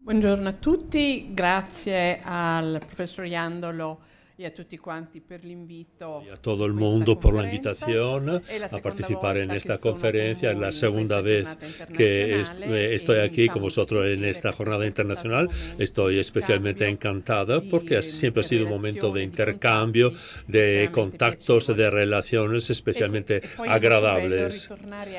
Buongiorno a tutti, grazie al professor Iandolo y a tutti quanti per l'invito. Y a todo el mundo por la invitación a participar en esta conferencia. Es la segunda vez que eh, estoy aquí con vosotros en esta jornada internacional. Estoy especialmente encantada porque siempre ha sido un momento de intercambio, de contactos, de relaciones especialmente agradables.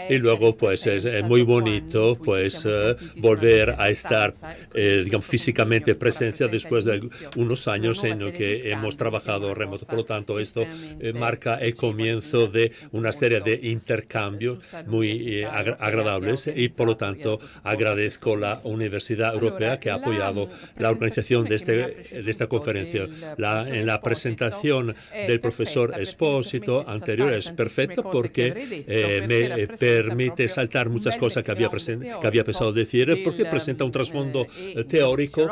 Y luego, pues, es muy bonito pues eh, volver a estar eh, digamos, físicamente presencia después de unos años en los que hemos trabajado trabajado remoto. Por lo tanto, esto eh, marca el comienzo de una serie de intercambios muy eh, agradables y, por lo tanto, agradezco la Universidad Europea que ha apoyado la organización de, este, de esta conferencia. La, en la presentación del profesor Espósito anterior es perfecta porque eh, me permite saltar muchas cosas que había, que había pensado decir porque presenta un trasfondo teórico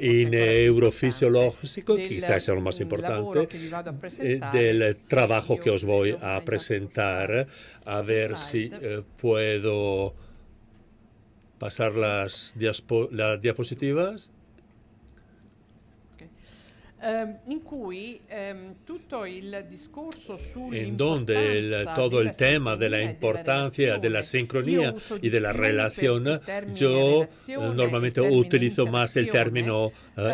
y neurofisiológico, quizás lo más importante, eh, del trabajo que os voy a presentar. A ver si eh, puedo pasar las, las diapositivas. En donde el, todo el tema de la importancia de la sincronía y de la relación, yo eh, normalmente utilizo más el término uh,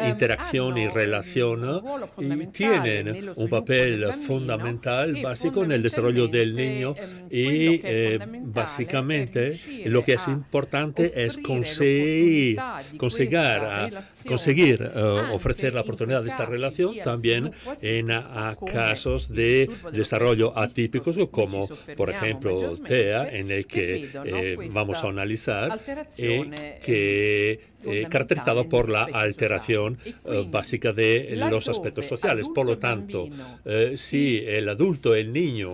interacción y relación y tienen un papel fundamental básico en el desarrollo del niño y eh, básicamente lo que es importante es conseguir, conseguir, conseguir uh, ofrecer la oportunidad de esta relación también en casos de desarrollo atípicos como por ejemplo TEA en el que eh, vamos a analizar eh, que eh, caracterizado por la alteración básica de los aspectos sociales. Por lo tanto, si el adulto y el niño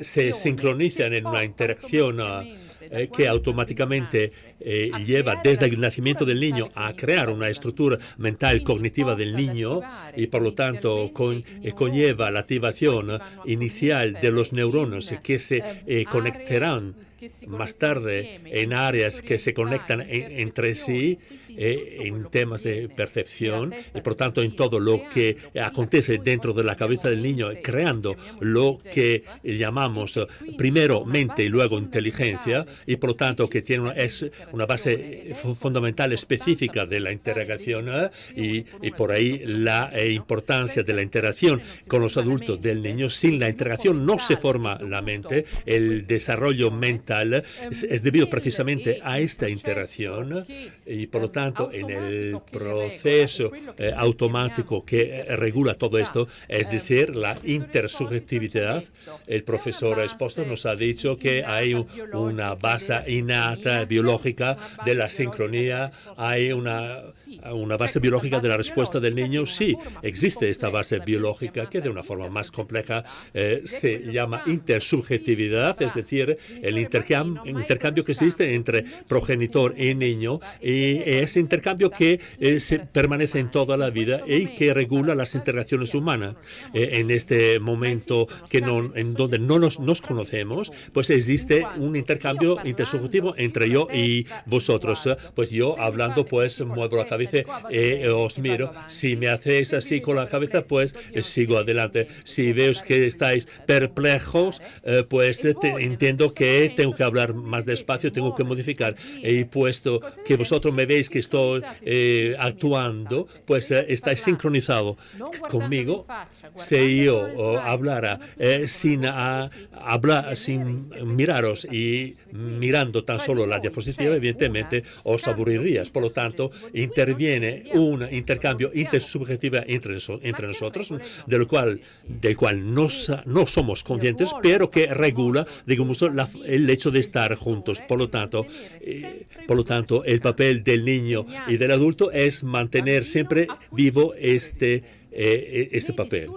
se sincronizan en una interacción eh, que automáticamente eh, lleva desde el nacimiento del niño a crear una estructura mental cognitiva del niño y por lo tanto con, eh, conlleva la activación inicial de los neuronas que se conectarán más tarde en áreas que se conectan entre sí eh, en temas de percepción y por tanto en todo lo que acontece dentro de la cabeza del niño, creando lo que llamamos primero mente y luego inteligencia y por lo tanto que tiene una, es una base fundamental específica de la interacción ¿eh? y, y, por ahí la eh, importancia de la interacción con los adultos del niño. Sin la interacción no se forma la mente, el desarrollo mental es, es debido precisamente a esta interacción y por lo tanto tanto, en el proceso eh, automático que regula todo esto, es decir, la intersubjetividad, el profesor Esposto nos ha dicho que hay una base innata biológica de la sincronía, hay una, una base biológica de la respuesta del niño. Sí, existe esta base biológica que de una forma más compleja eh, se llama intersubjetividad, es decir, el intercambio, intercambio que existe entre progenitor y niño y es ese intercambio que eh, se permanece en toda la vida y que regula las interacciones humanas. Eh, en este momento que no, en donde no nos, nos, conocemos, pues existe un intercambio intersubjetivo entre yo y vosotros. Pues yo hablando, pues muevo la cabeza y eh, os miro. Si me hacéis así con la cabeza, pues sigo adelante. Si veo que estáis perplejos, pues entiendo que tengo que hablar más despacio, tengo que modificar. Y puesto que vosotros me veis que estoy eh, actuando, pues eh, está sincronizado conmigo. Si yo hablara eh, sin hablar, sin miraros y mirando tan solo la diapositiva, evidentemente os aburrirías. Por lo tanto, interviene un intercambio intersubjetivo entre, entre nosotros, del cual, del cual no, no somos conscientes, pero que regula, digamos, el hecho de estar juntos. Por lo tanto, por lo tanto, el papel del niño y del adulto es mantener siempre vivo este, eh, este papel.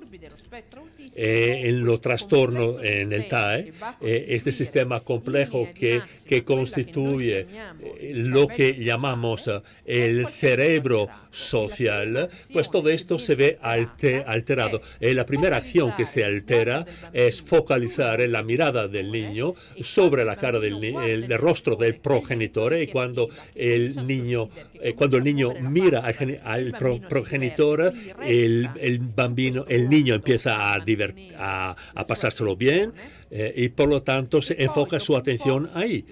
En los trastornos en el TAE, este sistema complejo que, que constituye lo que llamamos el cerebro social, pues todo esto se ve alterado. la primera acción que se altera es focalizar la mirada del niño sobre la cara del el, rostro del progenitor y cuando el niño cuando el niño mira al, progenitor el, el, bambino el niño empieza a, a, a pasárselo bien eh, y por lo tanto se enfoca su atención ahí.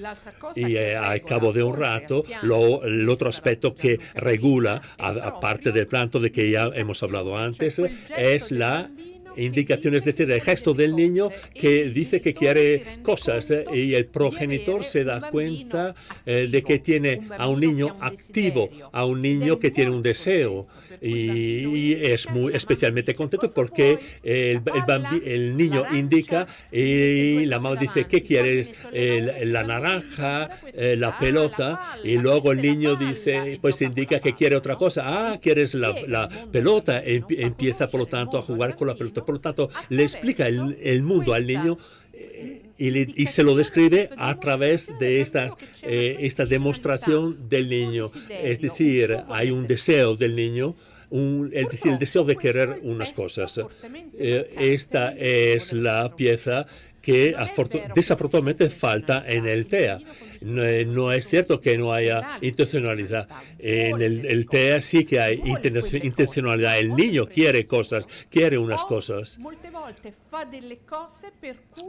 Y eh, al cabo de un rato, lo, el otro aspecto que regula, aparte del planto de que ya hemos hablado antes, es la indicación, es decir, el gesto del niño que dice que quiere cosas eh, y el progenitor se da cuenta de que tiene a un niño activo, a un niño que tiene un deseo y, es muy especialmente contento porque el, el, niño indica y la mamá dice, ¿qué quieres? la naranja, eh, la pelota y luego el niño dice, pues indica que quiere otra cosa. Ah, quieres la, la pelota. Empieza, por lo tanto, a jugar con la pelota. Por lo tanto, le explica el, el mundo al niño eh, y, y, se lo describe a través de esta, eh, esta demostración del niño. Es decir, hay un deseo del niño un, el, el, deseo de querer unas cosas. Eh, esta es la pieza que desafortunadamente falta en el TEA. No, es cierto que no haya intencionalidad. En el, TEA sí que hay intencionalidad. El niño quiere cosas, quiere unas cosas.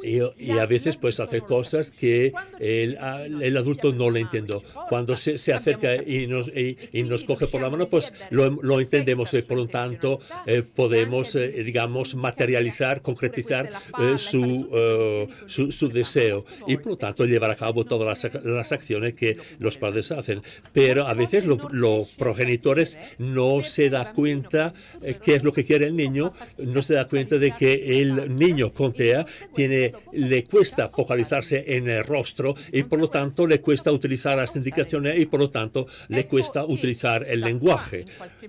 Y, a veces pues hace cosas que el, el adulto no le entiende. Cuando se, se acerca y nos, y, nos coge por la mano, pues lo, lo entendemos y por lo tanto eh, podemos, eh, digamos, materializar, concretizar eh, su, su, su, deseo y por lo tanto llevar a cabo todas las las acciones que los padres hacen. Pero a veces los progenitores no se da cuenta eh, qué es lo que quiere el niño, no se da cuenta de que el niño con TEA tiene, le cuesta focalizarse en el rostro y por lo tanto le cuesta utilizar las indicaciones y por lo tanto le cuesta utilizar el lenguaje.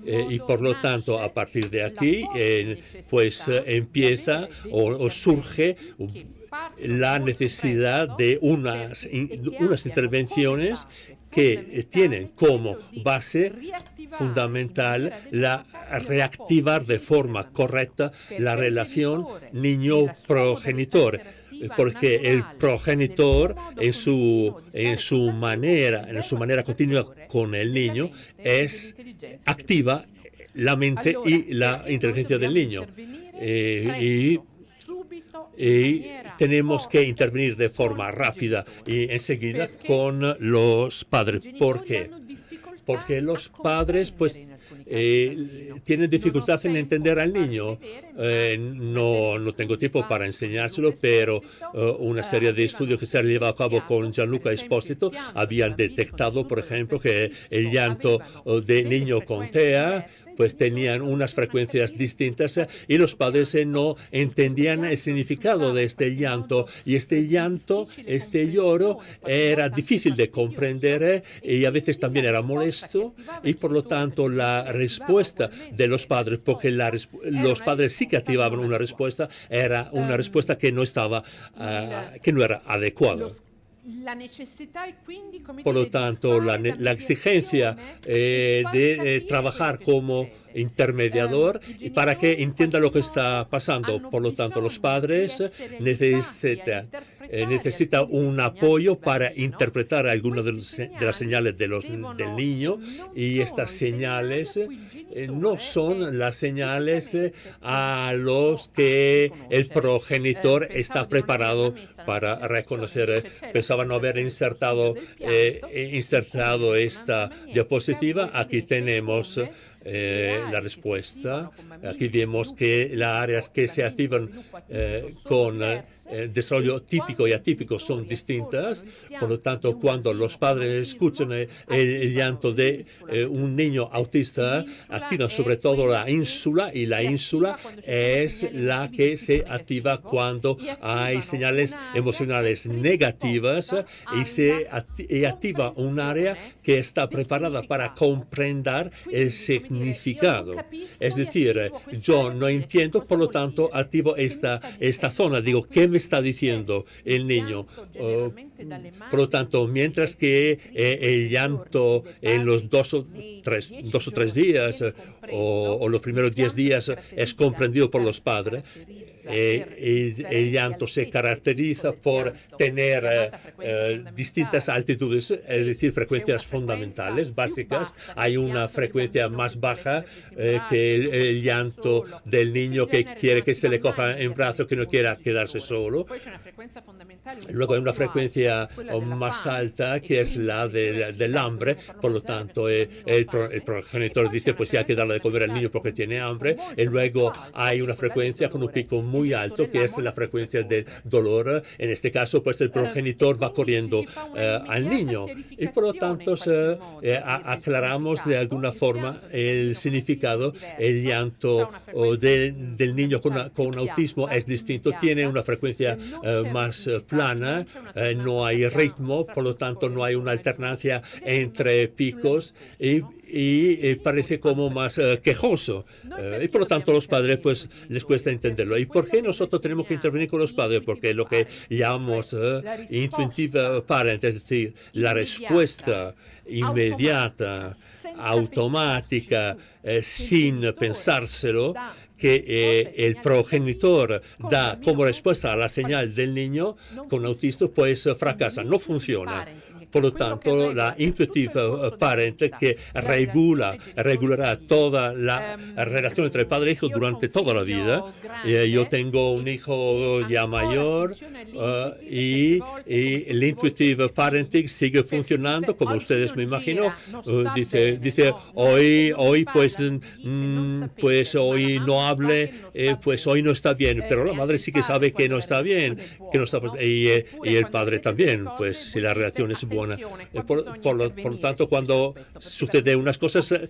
Eh, y por lo tanto, a partir de aquí, eh, pues empieza o surge la necesidad de unas, unas intervenciones que tienen como base fundamental la reactivar de forma correcta la relación niño-progenitor porque el progenitor en su, en su manera, en su manera continua con el niño es activa la mente y la inteligencia del niño. Eh, y tenemos que intervenir de forma rápida y enseguida con los padres. ¿Por qué? Porque los padres pues eh, tienen dificultad en entender al niño. Eh, no, no tengo tiempo para enseñárselo, pero eh, una serie de estudios que se han llevado a cabo con Gianluca Esposito habían detectado, por ejemplo, que el llanto de niño con TEA pues tenían unas frecuencias distintas y los padres no entendían el significado de este llanto y este llanto, este lloro era difícil de comprender y a veces también era molesto y por lo tanto la respuesta de los padres, porque los padres sí que activaban una respuesta, era una respuesta que no estaba, ah, que no era adecuada. Por lo tanto, la, la exigencia eh, de eh, trabajar como intermediador para que entienda lo que está pasando. Por lo tanto, los padres necesitan eh, un apoyo para interpretar algunas de, las señales del niño y estas señales eh, no son las señales eh, a los que el progenitor está preparado para reconocer. Pensaba no haber insertado, insertado esta diapositiva. Aquí tenemos la respuesta. Aquí vemos que las áreas que se activan con desarrollo típico y atípico son distintas. Por lo tanto, cuando los padres escuchan el, llanto de un niño autista, activan sobre todo la ínsula y la ínsula es la que se activa cuando hay señales emocionales negativas y se activa un área que está preparada para comprender el significado. Es decir, yo no entiendo, por lo tanto, activo esta, esta zona. Digo, ¿qué me está diciendo el niño? Oh, por lo tanto, mientras que eh, el llanto en los dos o tres, dos o tres días o, o los primeros diez días es comprendido por los padres, eh, el, llanto se caracteriza por tener eh, eh, distintas altitudes, es decir, frecuencias fundamentales, básicas. Hay una frecuencia más baja que el, llanto del niño que quiere que se le coja en brazo, que no quiera quedarse solo. Luego hay una frecuencia más alta que es la del hambre, por lo tanto el, el, progenitor dice pues sí hay que darle de comer al niño porque tiene hambre. Y luego hay una frecuencia con un pico muy alto, que es la frecuencia del dolor. En este caso, pues el progenitor va corriendo eh, al niño. Y por lo tanto eh, aclaramos de alguna forma el significado. El llanto del niño con, con, autismo es distinto, tiene una frecuencia eh, más plana, no hay ritmo, por lo tanto no hay una alternancia entre picos y y parece como más eh, quejoso. Eh, y por lo tanto los padres pues les cuesta entenderlo. ¿Y por qué nosotros tenemos que intervenir con los padres? Porque lo que llamamos intuitive parent, es decir, la respuesta inmediata, automática, sin pensárselo, que el progenitor da como respuesta a la señal del niño con autismo, pues fracasa, no funciona. Por lo tanto, la intuitive eh, parent que regula, regulará toda la em, relación entre padre e hijo durante toda la vida. Eh, yo tengo un hijo ya mayor eh, y, el intuitive parenting sigue funcionando, como ustedes me imagino. dice, dice hoy, hoy pues, mm, pues hoy no hable, pues hoy no está bien, pero la madre sí que sabe que no está bien, que no está, y, y el padre también, pues si la relación es buena eh, por, lo, tanto, cuando sucede unas cosas, eh,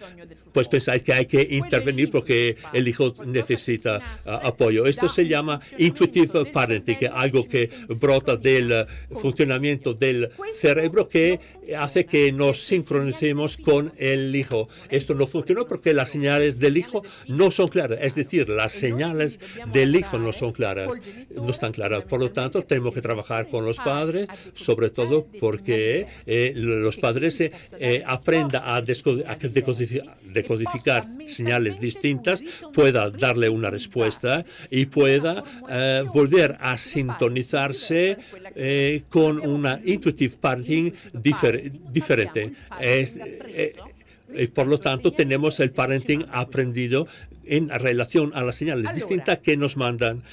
pues pensáis que hay que intervenir porque el hijo necesita ah, apoyo. Esto se llama intuitive parenting, algo que brota del eh, funcionamiento del cerebro que hace que nos sincronicemos con el hijo. Esto no funciona porque las señales del hijo no son claras, es decir, las señales del hijo no son claras, no están claras. Por lo tanto, tenemos que trabajar con los padres, sobre todo porque eh, los padres eh, aprendan a, decodificar, señales distintas, pueda darle una respuesta y pueda eh, volver a sintonizarse con una intuitive parenting diferente. Y por lo tanto tenemos el parenting aprendido en relación a las señales distintas que nos mandan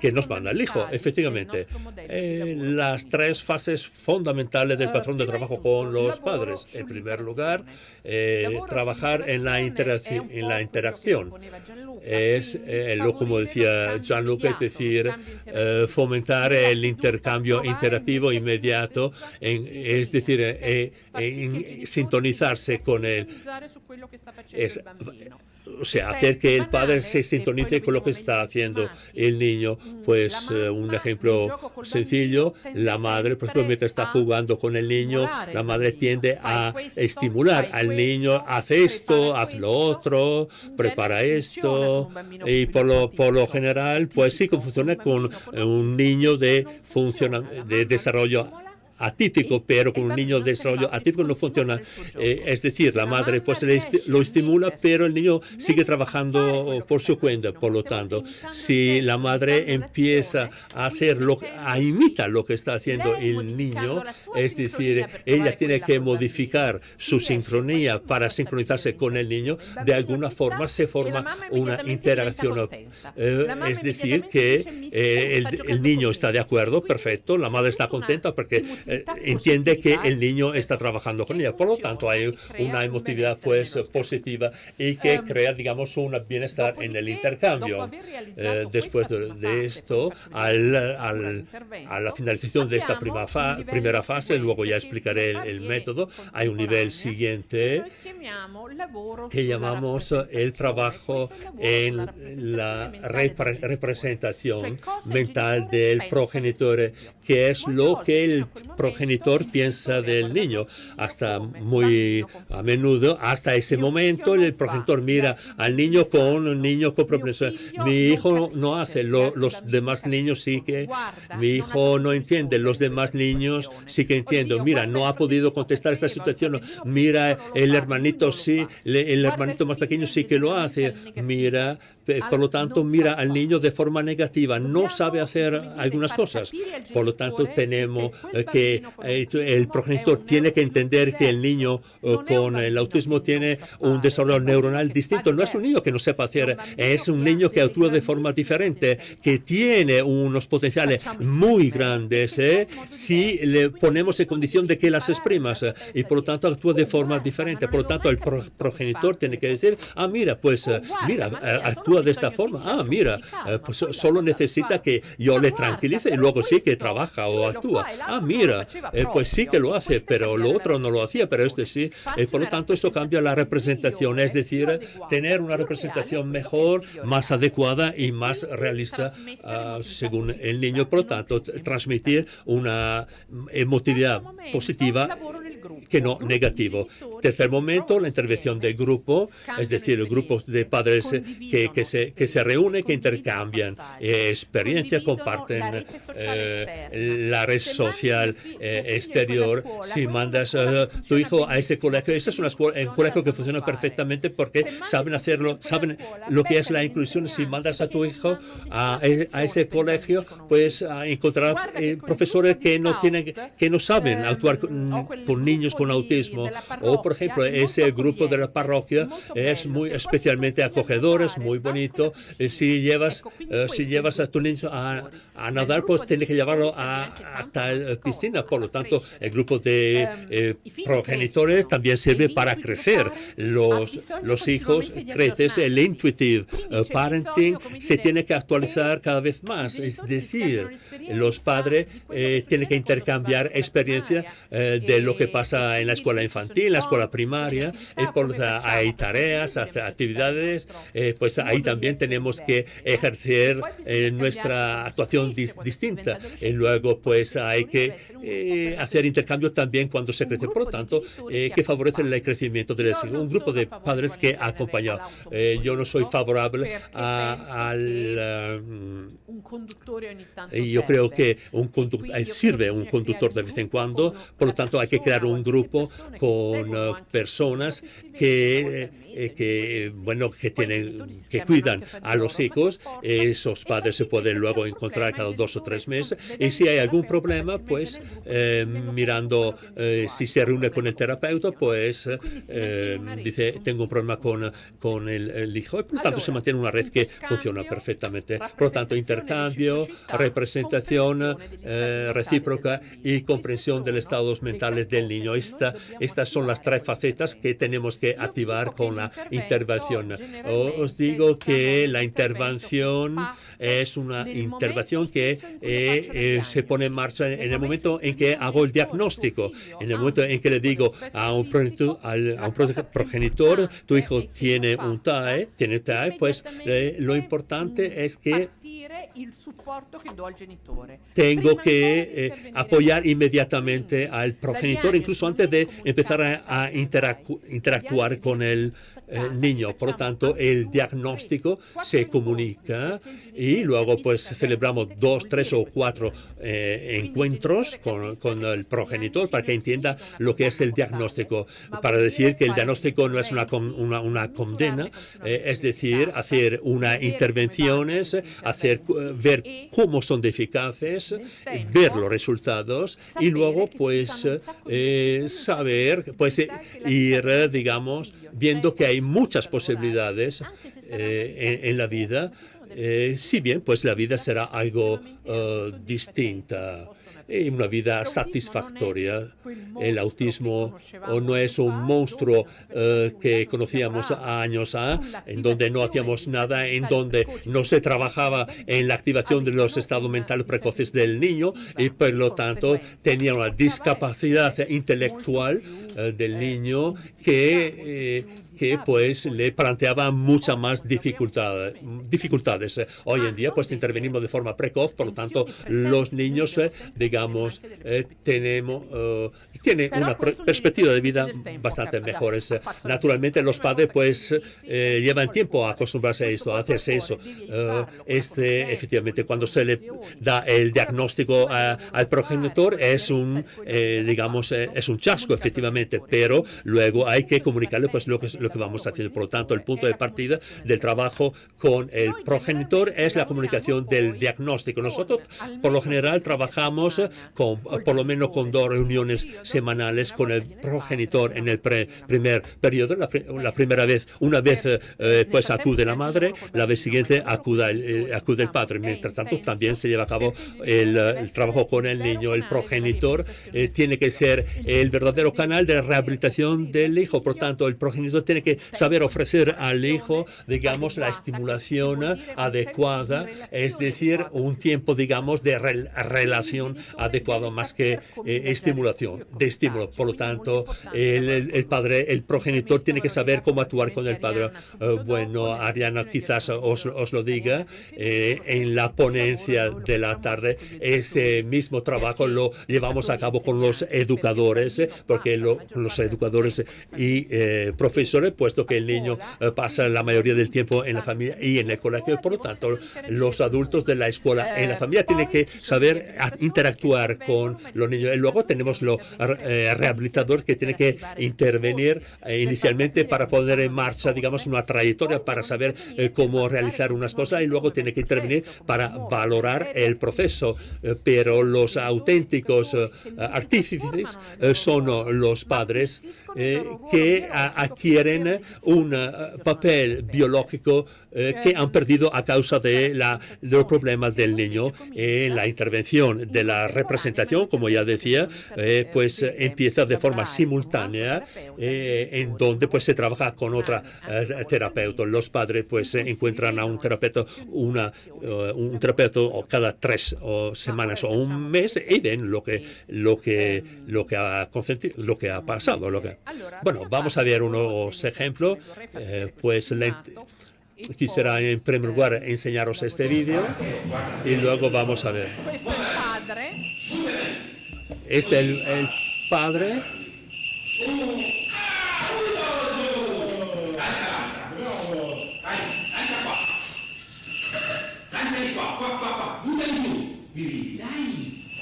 que nos manda el hijo, efectivamente. Eh, las tres fases fundamentales del patrón de trabajo con los padres. En primer lugar, eh, trabajar en la, interacción, en la interacción. Es, eh, lo como decía Gianluca, es decir, fomentar el intercambio interactivo inmediato, es decir, en sintonizarse con. Es, o sea, hacer que el padre se sintonice con lo que está haciendo el niño. Pues eh, un ejemplo sencillo, la madre, por ejemplo, mientras está jugando con el niño, la madre tiende a estimular al niño, haz esto, haz lo otro, prepara esto, y por lo, por lo general, pues sí funciona con un niño de, de desarrollo atípico, pero con un niño de desarrollo atípico no funciona. Eh, es decir, la madre pues lo estimula, pero el niño sigue trabajando por su cuenta. Por lo tanto, si la madre empieza a hacer lo, a imitar lo que está haciendo el niño, es decir, ella tiene que modificar su sincronía para sincronizarse con el niño, de alguna forma se forma una interacción. Eh, es decir, que eh, el, el niño está de acuerdo, perfecto, la madre está contenta porque entiende que el niño está trabajando con ella. Por lo tanto, hay una emotividad pues positiva y que crea, digamos, un bienestar en el intercambio. después de, esto, al, a la finalización de esta primera fase, luego ya explicaré el, método, hay un nivel siguiente que llamamos el trabajo en la representación mental del progenitor, que es lo que el progenitor piensa del niño. Hasta muy a menudo, hasta ese momento, el progenitor mira al niño con un niño con problemas. Mi hijo no hace, los demás niños sí que, mi hijo no entiende, los demás niños sí que entienden. Mira, no ha podido contestar esta situación. Mira, el hermanito sí, el hermanito más pequeño sí que lo hace. Mira, por lo tanto, mira al niño de forma negativa, no sabe hacer algunas cosas. Por lo tanto, tenemos que eh, el progenitor tiene que entender que el niño eh, con el autismo tiene un desarrollo neuronal distinto. No es un niño que no sepa hacer, es un niño que actúa de forma diferente, que tiene unos potenciales muy grandes ¿eh? si le ponemos en condición de que las exprimas y por lo tanto actúa de forma diferente. Por lo tanto, el progenitor tiene que decir, ah, mira, pues mira, actúa de esta forma. Ah, mira, eh, pues solo necesita que yo le tranquilice y luego sí que trabaja o actúa. Ah, mira, eh, pues sí que lo hace, pero lo otro no lo hacía, pero este sí. Eh, por lo tanto, esto cambia la representación, es decir, tener una representación mejor, más adecuada y más realista ah, según el niño. Por lo tanto, transmitir una emotividad positiva que no negativo. Tercer momento, la intervención del grupo, es decir, grupos de padres que, que, se, que se reúnen, que intercambian experiencia, comparten eh, la red social eh, exterior. Si mandas a tu hijo a ese colegio, ese es una escuela, un colegio que funciona perfectamente porque saben hacerlo, saben lo que es la inclusión. Si mandas a tu hijo a, e, a ese colegio, pues a encontrar eh, profesores que no tienen, que no saben actuar con, con niños con autismo. O, por ejemplo, ese grupo de la parroquia es muy especialmente acogedor, es muy bonito. Eh, si llevas, eh, si llevas a tu niño a, a nadar, pues tienes que llevarlo a, tal piscina. Por lo tanto, el grupo de em, eh, progenitores también sirve para crecer. Los, los hijos creces, el intuitive parenting se tiene que actualizar cada vez más. Es decir, los padres tienen que intercambiar experiencia de lo que pasa en la escuela infantil, en la escuela primaria, eh, por, hay tareas, actividades, eh, pues ahí también tenemos que ejercer eh, nuestra actuación distinta. Y luego, pues hay que hacer intercambio también cuando se crece. Por lo tanto, que favorece el crecimiento del Un grupo de padres que ha acompañado. yo no soy favorable al... yo creo que un conductor, sirve un conductor de vez en cuando, por lo tanto hay que crear un grupo con personas que eh, que, bueno, que, tienen, que cuidan a los hijos. Esos padres se pueden luego encontrar cada dos o tres meses. Y si hay algún problema, pues eh, mirando eh, si se reúne con el terapeuta, pues dice, tengo un problema con, con el, hijo. Y por lo tanto, se mantiene una red que funciona perfectamente. Por lo tanto, intercambio, representación recíproca y comprensión de los estados mentales del niño. Esta, estas son las tres facetas que tenemos que activar con la intervención. Os digo que la intervención es una intervención que eh, eh, se pone en marcha en el momento en que hago el diagnóstico, en el momento en que le digo a un progenitor, a un progenitor tu hijo tiene un TAE, tiene TAE, pues eh, lo importante es que tengo que apoyar inmediatamente al progenitor, incluso antes de empezar a, interactuar con el niño. Por lo tanto, el diagnóstico se comunica y luego pues celebramos dos, tres o cuatro eh, encuentros con, con, el progenitor para que entienda lo que es el diagnóstico, para decir que el diagnóstico no es una, una, condena, eh, es decir, hacer una intervenciones, hacer, eh, ver cómo son de eficaces, ver los resultados y luego pues saber, pues ir, digamos, viendo que hay muchas posibilidades eh, en, la vida, eh, si bien pues la vida será algo eh, distinta. y una vida satisfactoria. El autismo no es un monstruo eh, que conocíamos años a, en donde no hacíamos nada, en donde no se trabajaba en la activación de los estados mentales precoces del niño y por lo tanto tenía una discapacidad intelectual eh, del niño que que pues le planteaba muchas más dificultades. dificultades. Hoy en día pues intervenimos de forma precoz, por lo tanto los niños, eh, digamos, eh, tenemos, uh, tienen una perspectiva de vida bastante mejor. Naturalmente los padres pues eh, llevan tiempo a acostumbrarse a esto, a hacerse eso. este, efectivamente, cuando se le da el diagnóstico al progenitor es un, digamos, es un chasco, efectivamente, pero luego hay que comunicarle pues lo que lo que vamos haciendo. Por lo tanto, el punto de partida del trabajo con el progenitor es la comunicación del diagnóstico. Nosotros, por lo general, trabajamos con, por lo menos con dos reuniones semanales con el progenitor en el primer periodo. La, primera vez, una vez, eh, pues acude la madre, la vez siguiente acude el, eh, acude el padre. Mientras tanto, también se lleva a cabo el, trabajo con el niño. El progenitor eh, tiene que ser el verdadero canal de la rehabilitación del hijo. Por tanto, el progenitor tiene que saber ofrecer al hijo, digamos, la estimulación adecuada, es decir, un tiempo, digamos, de relación adecuado más que eh, estimulación, de estímulo. Por lo tanto, el, padre, el progenitor tiene que saber cómo actuar con el padre. Eh, bueno, Ariana quizás os, os lo diga, eh, en la ponencia de la tarde, ese mismo trabajo lo llevamos a cabo con los educadores, porque los educadores y profesores puesto que el niño eh, pasa la mayoría del tiempo en la familia y en el colegio. Por lo tanto, los adultos de la escuela en la familia tienen que saber interactuar con los niños. Y luego tenemos los eh, rehabilitadores que tienen que intervenir eh, inicialmente para poner en marcha, digamos, una trayectoria para saber cómo realizar unas cosas y luego tiene que intervenir para valorar el proceso. pero los auténticos artífices son los padres que adquieren un eh, papel biológico eh, que han perdido a causa de, la, los problemas del niño. En la intervención de la representación, como ya decía, eh, pues empieza de forma simultánea, en donde pues se trabaja con otra terapeuta. Los padres pues encuentran a un terapeuta, una, un terapeuta cada tres semanas o un mes y ven lo que, lo que, lo que, ha, lo que ha pasado. Lo que, bueno, vamos a ver unos ejemplo, eh, pues quisiera en primer lugar enseñaros este vídeo y luego vamos a ver. Este es el, el padre.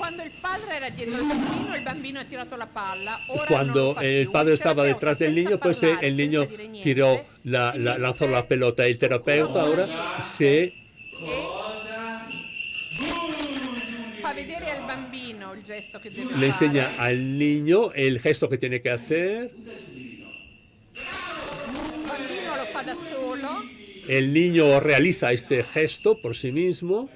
Cuando el padre era dietro bambino, el bambino ha tirato la palla. Ora Cuando el padre estaba detrás del niño, pues el niño tiró la, la, lanzó la pelota. El terapeuta ahora se... Le enseña al niño el gesto que tiene que hacer. El niño realiza este gesto por sí mismo.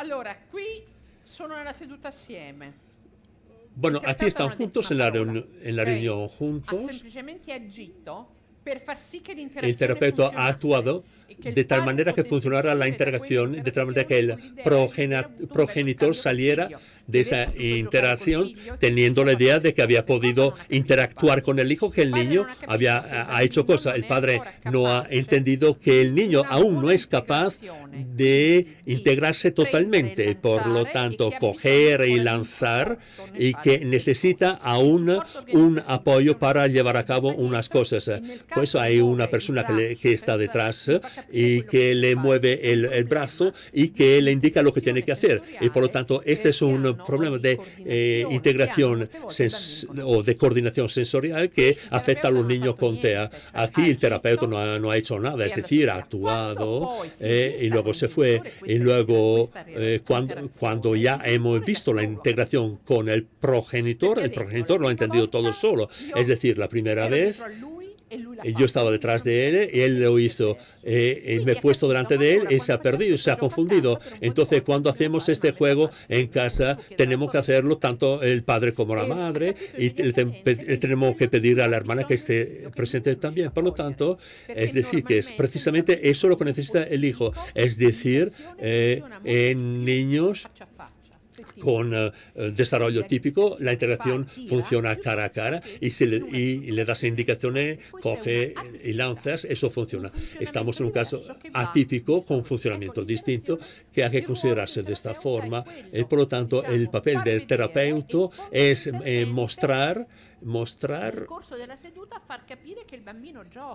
Allora, qui sono nella seduta assieme. Bueno, aquí están juntos en la, reunión, en la reunión juntos. Ha semplicemente agito per far sì che El terapeuta ha actuado de tal manera que funcionara la interacción, de tal manera que el progenitor saliera de esa interacción teniendo la idea de que había podido interactuar con el hijo, que el niño había ha hecho cosas. El padre no ha entendido que el niño aún no es capaz de integrarse totalmente, por lo tanto, coger y lanzar y que necesita aún un apoyo para llevar a cabo unas cosas. Pues hay una persona que, que está detrás y que le mueve el, brazo y que le indica lo que tiene que hacer. Y por lo tanto, este es un problemas de eh, integración o de coordinación sensorial que afecta a los niños con TEA. Aquí el terapeuta no ha, no ha hecho nada, es decir, ha actuado eh, y luego se fue. Y luego, eh, cuando, cuando ya hemos visto la integración con el progenitor, el progenitor lo ha entendido todo solo. Es decir, la primera vez yo estaba detrás de él y él lo hizo. Eh, me he puesto delante de él y se ha perdido, se ha confundido. Entonces, cuando hacemos este juego en casa, tenemos que hacerlo tanto el padre como la madre y tenemos que pedir a la hermana que esté presente también. Por lo tanto, es decir, que es precisamente eso lo que necesita el hijo. Es decir, eh, en niños con eh, desarrollo típico, la integración funciona cara a cara y si le, y le das indicaciones, coge y lanzas, eso funciona. Estamos en un caso atípico con funcionamiento distinto que hay que considerarse de esta forma. Y por lo tanto, el papel del terapeuta es eh, mostrar mostrar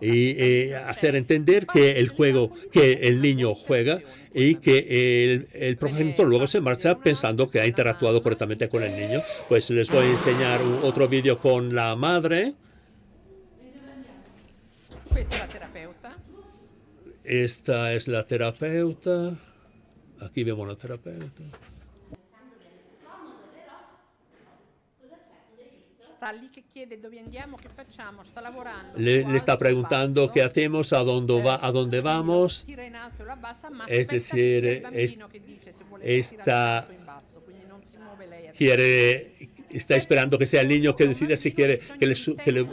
y hacer entender que el juego, que el niño juega y que el, el progenitor luego se marcha pensando que ha interactuado correctamente con el niño. Pues les voy a enseñar otro vídeo con la madre. Esta es la terapeuta. Aquí vemos la terapeuta. Le, le, está preguntando qué hacemos, a dónde, va, a dónde vamos. Es decir, es, está, quiere, está esperando que sea el niño que decida si quiere que le, que le,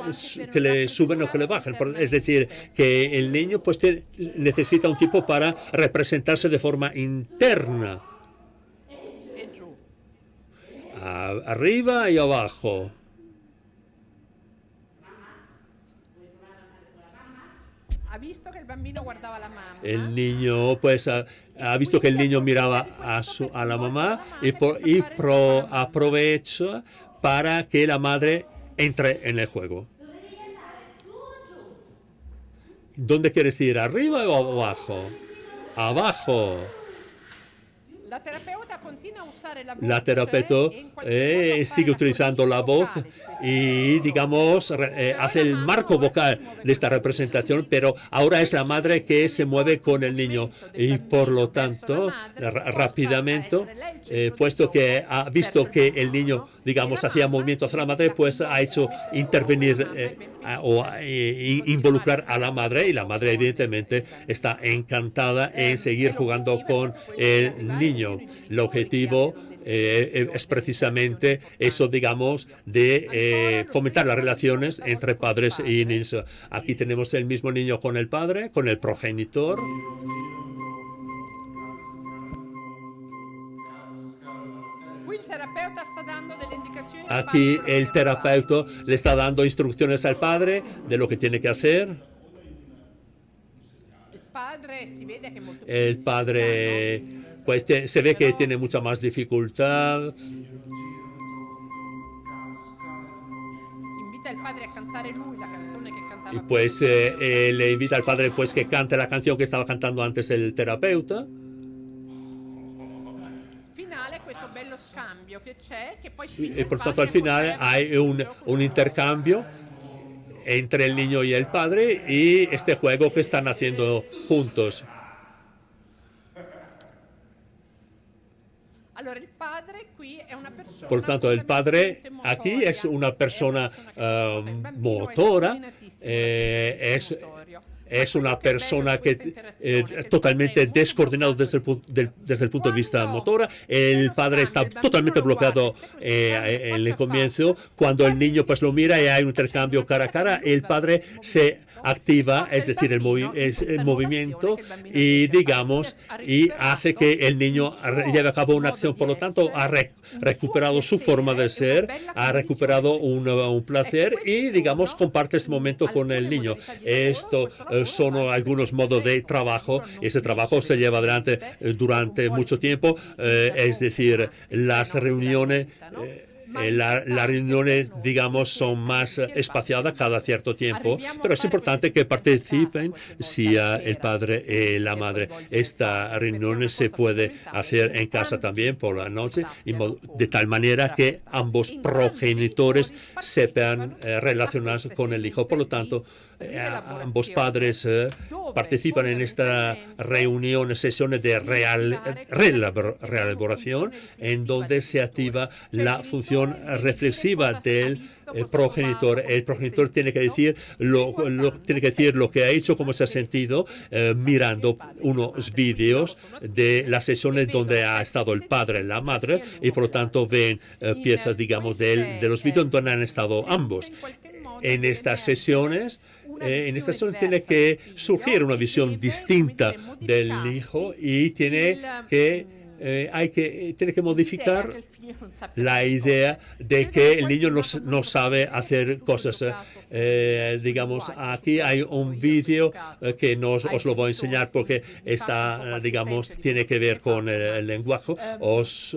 que le suben o que le bajen. Es decir, que el niño pues necesita un tipo para representarse de forma interna. arriba y abajo. El niño pues ha, visto que el niño miraba a, su, a la mamá y, por, y pro, aprovecha para que la madre entre en el juego. ¿Dónde quieres ir? ¿Arriba o abajo? Abajo. La terapeuta, la terapeuta eh, sigue utilizando la voz y, digamos, eh, hace el marco vocal de esta representación, pero ahora es la madre que se mueve con el niño y, por lo tanto, rápidamente, eh, puesto que ha visto que el niño, digamos, hacía movimiento hacia la madre, pues ha hecho intervenir o involucrar a la madre y la madre, evidentemente, está encantada en seguir jugando con el niño. El objetivo eh, eh, es precisamente eso, digamos, de eh, fomentar las relaciones entre padres y niños. Aquí tenemos el mismo niño con el padre, con el progenitor. Aquí el terapeuta le está dando instrucciones al padre de lo que tiene que hacer. El padre pues se ve que tiene mucha más dificultad. Y pues eh, eh, le invita al padre pues que cante la canción que estaba cantando antes el terapeuta. Y por tanto al final hay un, un intercambio entre el niño y el padre y este juego que están haciendo juntos. Por tanto, el padre aquí es una persona motora, eh, es, es una persona que eh, totalmente descoordinado desde el, desde el punto de vista motora. El padre está totalmente bloqueado eh, en el comienzo. Cuando el niño pues lo mira y hay un intercambio cara a cara, el padre se activa, es decir, el, movimiento y digamos, y hace que el niño lleve a cabo una acción. Por lo tanto, ha recuperado su forma de ser, ha recuperado un, placer y, digamos, comparte este momento con el niño. Esto eh, son algunos modos de trabajo. Ese trabajo se lleva adelante eh, durante mucho tiempo, eh, es decir, las reuniones las reuniones, digamos, son más espaciadas cada cierto tiempo, pero es importante que participen si el padre y la madre. Esta reunión se puede hacer en casa también por la noche, de tal manera que ambos progenitores sepan relacionarse con el hijo. Por lo tanto, eh, ambos padres eh, participan en esta reunión, sesiones de real, reelaboración, en donde se activa la función reflexiva del eh, progenitor. El progenitor tiene que decir lo, tiene que decir lo que ha hecho, cómo se ha sentido, mirando unos vídeos de las sesiones donde ha estado el padre y la madre, y por lo tanto ven piezas, digamos, de, de los vídeos donde han estado ambos. En estas sesiones, eh, en esta zona tiene que surgir una visión distinta del hijo y tiene que eh, hay que tiene que modificar la idea de que el niño no, sabe hacer cosas. Eh, digamos, aquí hay un vídeo que no os, lo voy a enseñar porque está, digamos, tiene que ver con el, lenguaje. Os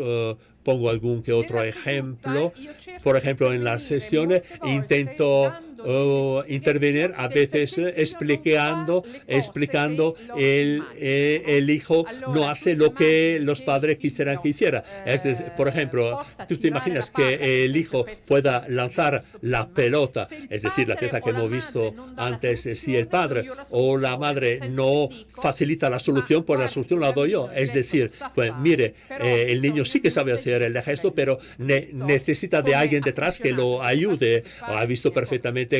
pongo algún que otro ejemplo. Por ejemplo, en las sesiones intento intervenir a veces explicando, explicando el, eh, el hijo no hace lo que los padres quisieran que hiciera. Es, por ejemplo, tú te imaginas que el hijo pueda lanzar la pelota, es decir, la pieza que hemos visto antes, si el padre o la madre no facilita la solución, pues la solución la doy yo. Es decir, pues mire, eh, el niño sí que sabe hacer el gesto, pero necesita de alguien detrás que lo ayude. Ha visto perfectamente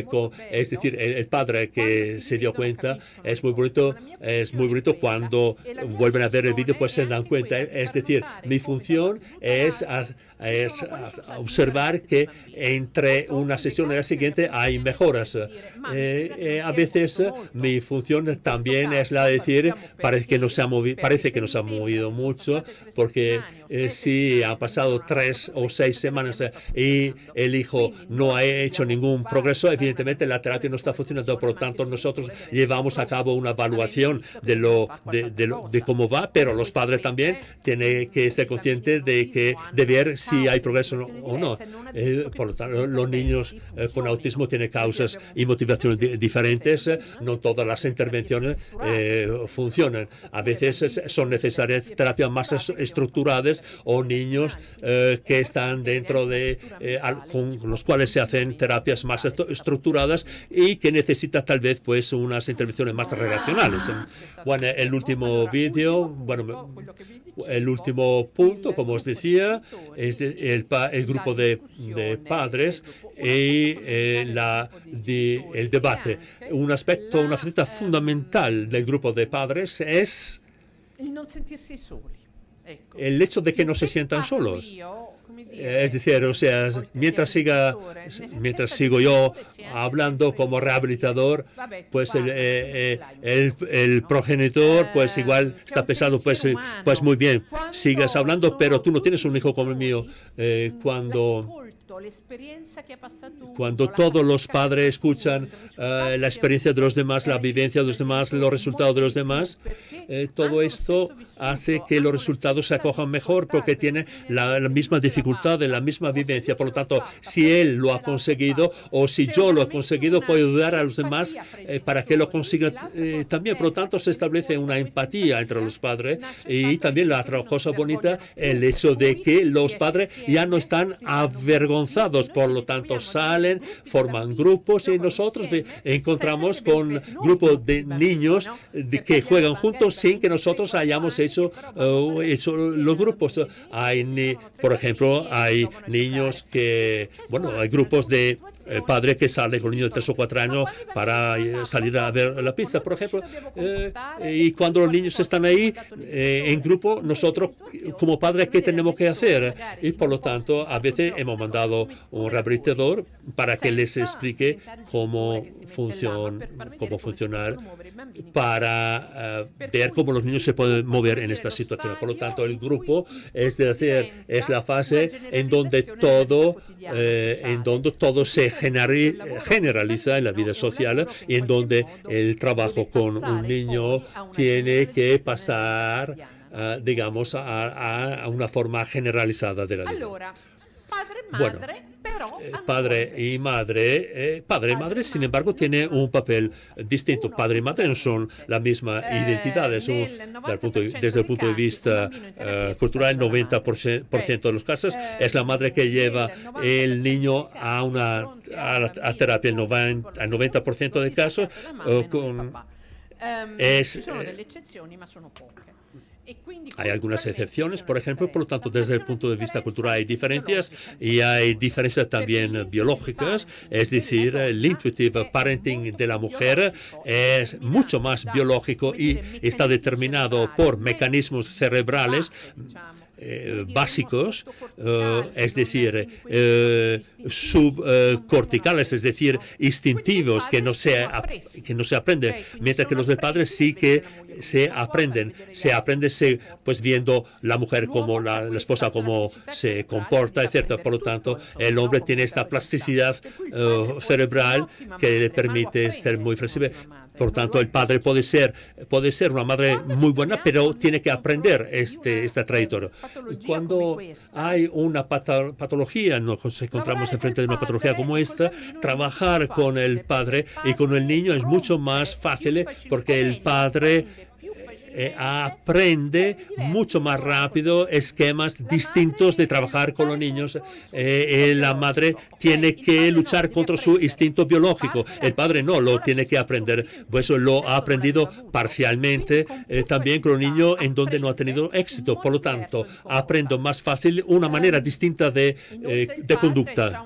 es decir, el, padre que se dio cuenta, es muy bonito, es muy bonito cuando vuelven a ver el vídeo, pues se dan cuenta. Es decir, mi función es, es observar que entre una sesión y la siguiente hay mejoras. Eh, eh, a veces mi función también es la de decir, parece que no se ha movido, parece que nos ha movido mucho, porque eh, si ha pasado tres o seis semanas y el hijo no ha hecho ningún progreso, evidentemente la terapia no está funcionando, por lo tanto nosotros llevamos a cabo una evaluación de, lo, de, de, cómo va, pero los padres también tienen que ser conscientes de, que, de ver si hay progreso o no. Eh, por lo tanto, los niños eh, con autismo tienen causas y motivaciones diferentes. No todas las intervenciones eh, funcionan. A veces son necesarias terapias más estructuradas o niños que están dentro de, con los cuales se hacen terapias más estructuradas y que necesitan tal vez pues unas intervenciones más relacionales. Bueno, el último vídeo, bueno, el último punto, como os decía, es el, grupo de, padres y eh, la, el debate. Un aspecto, una faceta fundamental del grupo de padres es el hecho de que no se sientan solos. Es decir, o sea, mientras siga, mientras sigo yo hablando como rehabilitador, pues el, eh, eh, el, progenitor, pues igual está pesado, pues, pues muy bien, sigas hablando, pero tú no tienes un hijo como el mío. cuando cuando todos los padres escuchan eh, la experiencia de los demás, la vivencia de los demás, los resultados de los demás, eh, todo esto hace que los resultados se acojan mejor porque tienen la, misma dificultad, la misma vivencia. Por lo tanto, si él lo ha conseguido o si yo lo he conseguido, puedo ayudar a los demás eh, para que lo consigan también. Por lo tanto, se establece una empatía entre los padres y también la otra cosa bonita, el hecho de que los padres ya no están avergonzados por lo tanto salen, forman grupos y nosotros encontramos con grupos de niños que juegan juntos sin que nosotros hayamos hecho, uh, hecho los grupos. Hay, por ejemplo, hay niños que, bueno, hay grupos de el padre que sale con un niño de tres o cuatro años para eh, salir a ver la pista, por ejemplo. Eh, y cuando los niños están ahí eh, en grupo, nosotros como padres, ¿qué tenemos que hacer? Y por lo tanto, a veces hemos mandado un rehabilitador para que les explique cómo, funciona, cómo funcionar para ver cómo los niños se pueden mover en esta situación. Por lo tanto, el grupo es decir, es la fase en donde todo, en donde todo se generaliza en la vida social y en donde el trabajo con un niño tiene que pasar, digamos, a, una forma generalizada de la vida. Bueno, eh, padre y madre, eh, padre y madre, sin embargo, tiene un papel distinto. Padre y madre no son la misma identidad. punto, desde el punto de vista cultural, el 90% de los casos es la madre que lleva el niño a una a, terapia. El 90%, el 90 de casos con, es, hay algunas excepciones, por ejemplo, por lo tanto, desde el punto de vista cultural hay diferencias y hay diferencias también biológicas, es decir, el intuitive parenting de la mujer es mucho más biológico y está determinado por mecanismos cerebrales eh, básicos, eh, es decir, eh, subcorticales, es decir, instintivos que no se, que no se aprenden, mientras que los de padres sí que se aprenden, se aprende pues viendo la mujer como la, esposa como se comporta, etc. Por lo tanto, el hombre tiene esta plasticidad cerebral que le permite ser muy flexible. Por tanto, el padre puede ser, puede ser una madre muy buena, pero tiene que aprender este, esta trayectoria. Cuando hay una patología, nos encontramos enfrente de una patología como esta, trabajar con el padre y con el niño es mucho más fácil porque el padre eh, aprende mucho más rápido esquemas distintos de trabajar con los niños. Eh, eh, la madre tiene que luchar contra su instinto biológico. El padre no, lo tiene que aprender. Pues lo ha aprendido parcialmente también con un niño en donde no ha tenido éxito. Por lo tanto, aprendo más fácil una manera distinta de, de conducta.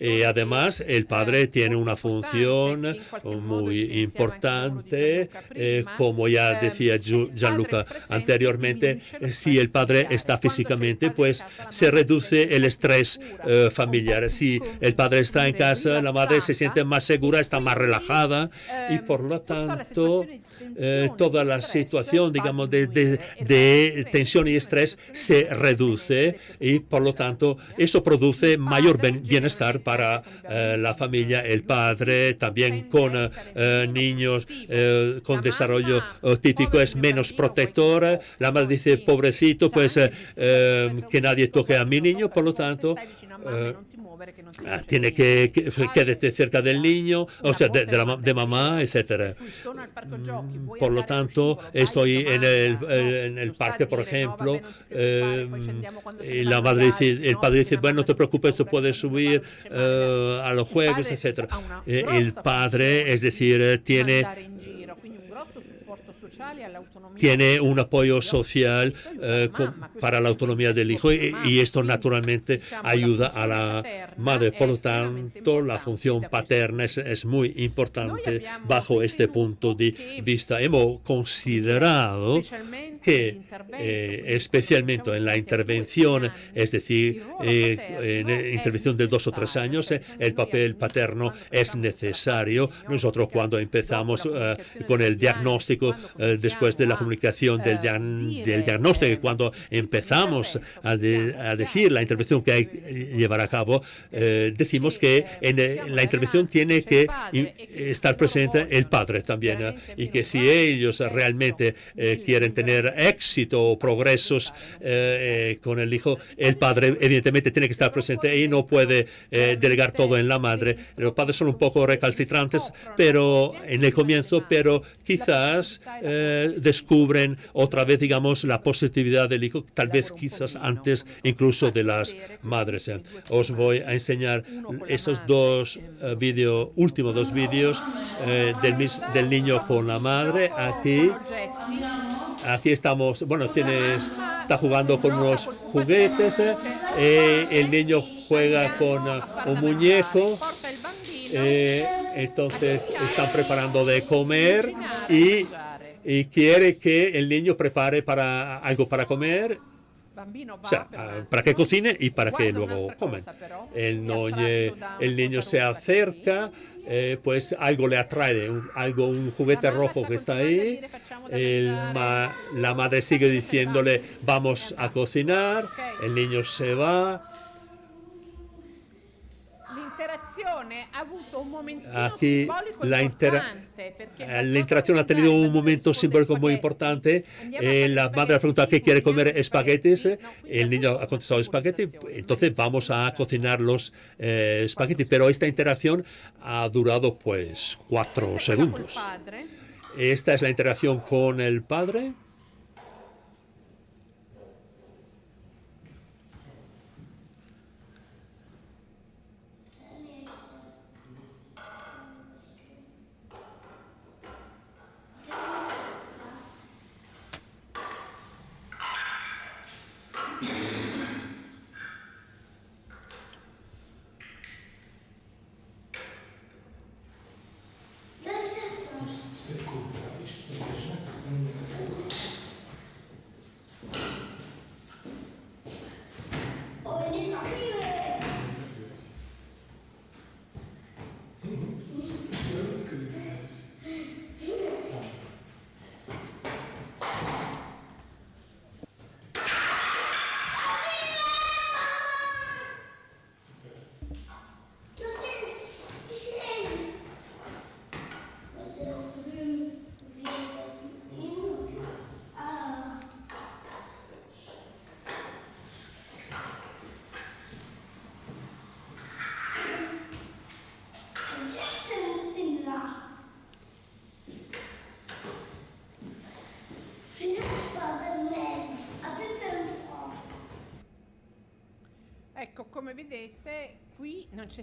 Y además, el padre tiene una función muy importante, como ya decía Gianluca anteriormente, si el padre está físicamente, pues se reduce el estrés eh, familiar. Si el padre está en casa, la madre se siente más segura, está más relajada y por lo tanto eh, toda la situación, digamos, de, de, tensión y estrés se reduce y por lo tanto eso produce mayor bienestar para eh, la familia, el padre, también con niños con desarrollo típico es menos protectora. La madre dice, pobrecito, pues eh, eh, que nadie toque a mi niño, por lo tanto, eh, ah, tiene que, que cerca del niño, o sea, de, la, de mamá, etcétera. Mm, por lo tanto, estoy en el, en el parque, por ejemplo, y la madre dice, el padre dice, bueno, no te preocupes, tú puedes subir a los juegos, etcétera. el padre, es decir, tiene tiene un apoyo social eh, para la autonomía del hijo y, esto naturalmente ayuda a la madre. Por lo tanto, la función paterna es, muy importante bajo este punto de vista. Hemos considerado que eh, especialmente en la intervención, es decir, eh, en intervención de dos o tres años, el papel paterno es necesario. Nosotros cuando empezamos con el diagnóstico después de la comunicación del, del diagnóstico, cuando empezamos a, decir la intervención que hay que llevar a cabo, eh, decimos que en, eh, la intervención tiene que estar presente el padre también ¿eh? y que si ellos realmente quieren tener éxito o progresos con el hijo, el padre evidentemente tiene que estar presente y no puede delegar todo en la madre. Los padres son un poco recalcitrantes pero en el comienzo, pero quizás descubren otra vez, digamos, la positividad del hijo, tal vez quizás antes incluso de las madres. ¿eh? Os voy a enseñar esos dos uh, vídeos, últimos dos vídeos eh, del, del niño con la madre. Aquí, aquí estamos, bueno, tienes, está jugando con unos juguetes, eh, el niño juega con un muñeco. entonces están preparando de comer y y quiere que el niño prepare para algo para comer o sea, ah, para que cocine y para que luego comen. El, el niño se acerca, eh, pues algo le atrae, un, algo, un juguete rojo que está ahí. la madre sigue diciéndole, vamos a cocinar. El niño se va. Aquí la, eh, la interacción ha tenido un momento simbólico muy importante. Eh, la madre ha preguntado qué quiere comer espaguetis. El niño ha contestado espagueti. Entonces vamos a cocinar los eh, espaguetis. Pero esta interacción ha durado pues cuatro segundos. Esta es la interacción con el padre.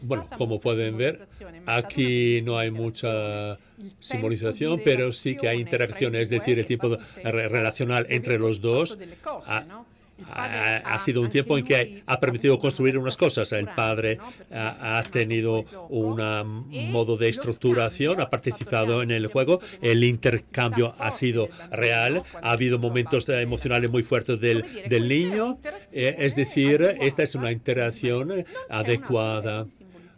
Bueno, como pueden ver, aquí no hay mucha simbolización, pero sí que hay interacción, es decir, el tiempo relacional entre los dos ha, sido un tiempo en que ha permitido construir unas cosas. El padre ha, tenido un modo de estructuración, ha participado en el juego, el intercambio ha sido real, ha habido momentos emocionales muy fuertes del, del niño, eh, es decir, esta es una interacción adecuada.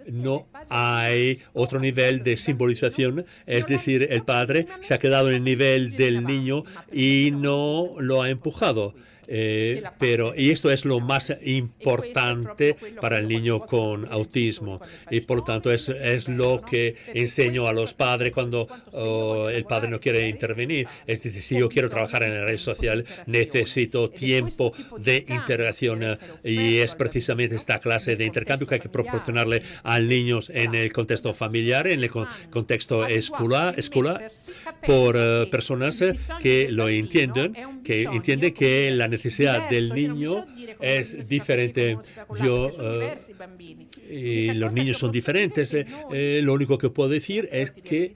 no hay otro nivel de simbolización, es decir, el padre se ha quedado en el nivel del niño y no lo ha empujado. Eh, pero y esto es lo más importante para el niño con autismo. y por lo tanto es, es lo que enseño a los padres cuando oh, el padre no quiere intervenir. Es decir, si yo quiero trabajar en la red social, necesito tiempo de interacción eh, y es precisamente esta clase de intercambio que hay que proporcionarle a niños en el contexto familiar, en el contexto escolar, escolar por eh, personas que lo entienden, que entienden que la necesidad necesidad del niño es diferente. Yo, eh, y los niños son diferentes. Eh, eh, lo único que puedo decir es que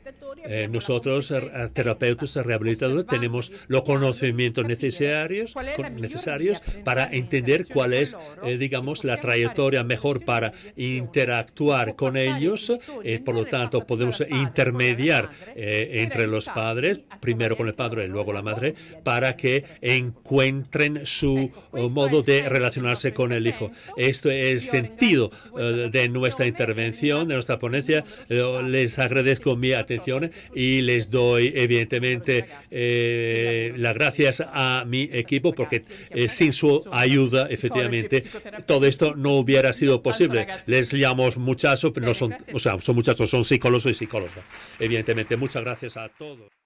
nosotros, terapeutas, rehabilitadores, tenemos los conocimientos necesarios, necesarios para entender cuál es, digamos, la trayectoria mejor para interactuar con ellos. por lo tanto, podemos intermediar entre los padres, primero con el padre y luego la madre, para que encuentren su modo de relacionarse con el hijo. Esto es el sentido eh, de nuestra intervención, de nuestra ponencia. Les agradezco mi atención y les doy, evidentemente, eh, las gracias a mi equipo porque eh, sin su ayuda, efectivamente, todo esto no hubiera sido posible. Les llamamos muchachos, pero no son, o sea, son muchachos, son psicólogos y psicólogas. Evidentemente, muchas gracias a todos.